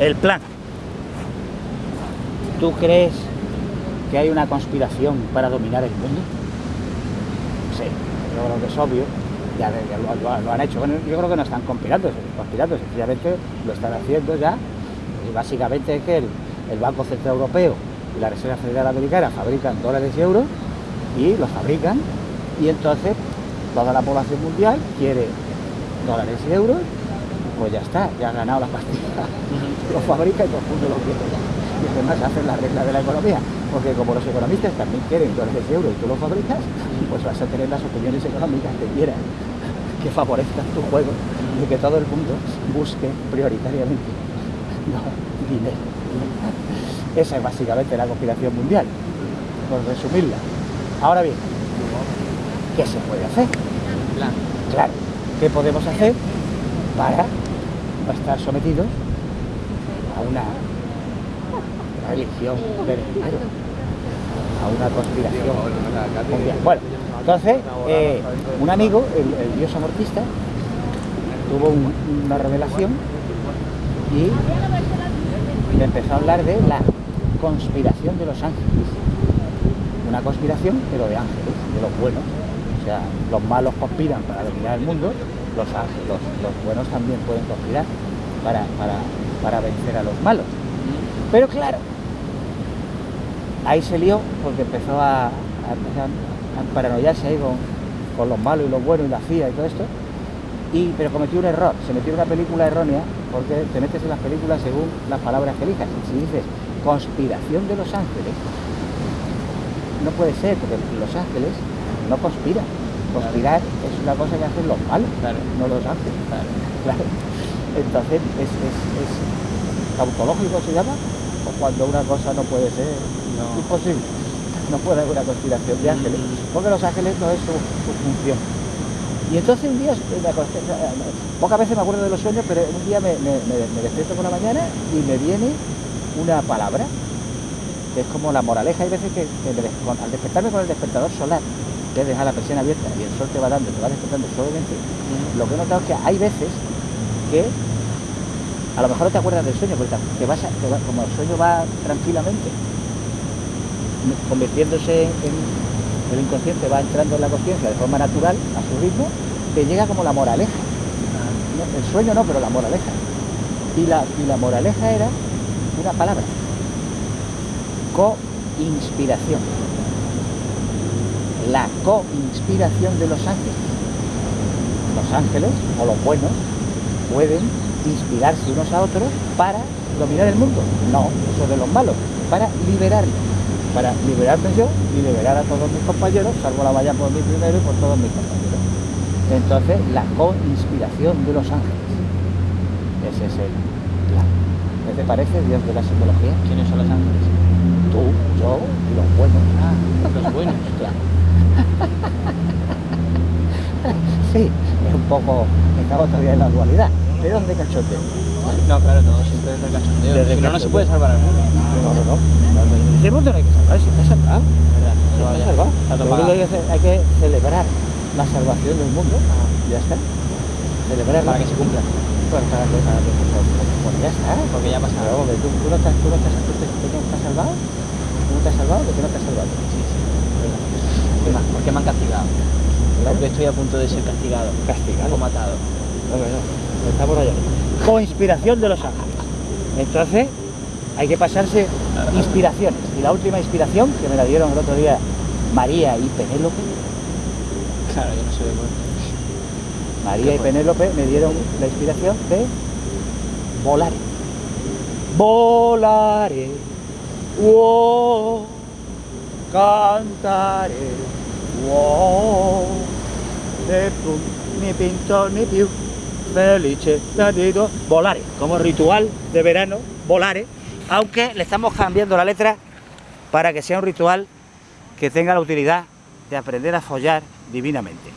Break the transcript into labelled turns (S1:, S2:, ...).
S1: El plan. ¿Tú crees que hay una conspiración para dominar el mundo? Sí, yo creo que es obvio. Ya, ya lo, han hecho. Bueno, yo creo que no están conspirando, conspirando, sencillamente lo están haciendo ya. Y básicamente es que el, el Banco Central Europeo y la Reserva Federal Americana fabrican dólares y euros y los fabrican y entonces toda la población mundial quiere dólares y euros, pues ya está, ya ha ganado la partida. Lo fabrica y todo el mundo lo quiere. Y además hacen las reglas de la economía, porque como los economistas también quieren dólares y euros y tú los fabricas, pues vas a tener las opiniones económicas que quieras, que favorezcan tu juego y que todo el mundo busque prioritariamente dinero. Esa es básicamente la conspiración mundial, por resumirla. Ahora bien, ¿qué se puede hacer? Claro, ¿qué podemos hacer para no estar sometidos a una religión? A una conspiración. Bueno, entonces, eh, un amigo, el, dios amortista, tuvo un- una revelación y empezó a hablar de la conspiración de los ángeles. Una conspiración, pero de ángeles, de los buenos. O sea, los malos conspiran para dominar el mundo, los los, los buenos también pueden conspirar para, para, para vencer a los malos. Pero claro, ahí se lió porque empezó a, paranoiarse ahí con, con los malos y los buenos y la CIA y todo esto. Y, pero cometió un error, se metió en una película errónea porque te metes en las películas según las palabras que elijas. Si dices conspiración de los ángeles, no puede ser, porque los ángeles no conspiran. Conspirar es una cosa que hacen los malos,
S2: Claro.
S1: no los ángeles. Claro. Entonces, es, es, es tautológico se llama, o cuando una cosa no puede ser
S2: No.
S1: imposible. No puede haber una conspiración de ángeles, porque los ángeles no es su, su función. Y entonces un día, me acosté- pocas veces me acuerdo de los sueños, pero un día me, me- me- me despierto por la mañana y me viene una palabra, que es como la moraleja. Hay veces que, al despertarme con el despertador solar, que es dejar la persiana abierta y el sol te va dando, te va despertando suavemente, lo que he notado es que hay veces que a lo mejor no te acuerdas del sueño, porque te vas a- te va- como el sueño va tranquilamente, convirtiéndose en el inconsciente, va entrando en la conciencia de forma natural, a su ritmo, te llega como la moraleja. No, El sueño no, pero la moraleja. Y la, y la moraleja era una palabra, co-inspiración. La co-inspiración de los ángeles. Los ángeles, o los buenos, pueden inspirarse unos a otros para dominar el mundo. No, eso de los malos, para liberarlo. Para liberarme yo y liberar a todos mis compañeros, salvo la valla por mí primero y por todos mis compañeros. Entonces, la co-inspiración de los ángeles. Ese es el plan. ¿Qué te parece, Dios de la simbología?
S2: ¿Quiénes son los ángeles?
S1: Tú, yo y los buenos.
S2: Ah, los buenos.
S1: Claro. sí, es un poco, estamos todavía en la dualidad. ¿De dónde cachoteo?
S2: No, claro, todo siempre desde el cachondeo.
S1: Desde
S2: Si
S1: el
S2: no, no se puede salvar al mundo.
S1: No, no, no. Ese mundo no hay que salvar, si está salvado. Hay que celebrar la salvación del mundo. Ya está. Celebrar
S2: Para que se cumpla.
S1: Pues para que, para que, pues, ya está.
S2: Porque ya ha pasado.
S1: Tú, no estás, tú no estás salvado. ¿Tú no te has salvado? ¿De qué no te has salvado?
S2: Sí, sí. ¿Qué más? ¿Por qué me han castigado? Porque estoy a punto de ser castigado.
S1: Castigado.
S2: O matado.
S1: No, no, no. Está por allá. Coinspiración de los ángeles. Entonces, hay que pasarse inspiraciones. Y la última inspiración, que me la dieron el otro día María y Penélope,
S2: Claro, yo no soy de muerte.
S1: María y Penélope me dieron la inspiración de volar. Volaré, oh, cantaré, oh, mi pintor, mi più, felice, natido, volaré, como ritual de verano, volaré, aunque le estamos cambiando la letra para que sea un ritual que tenga la utilidad de aprender a follar divinamente.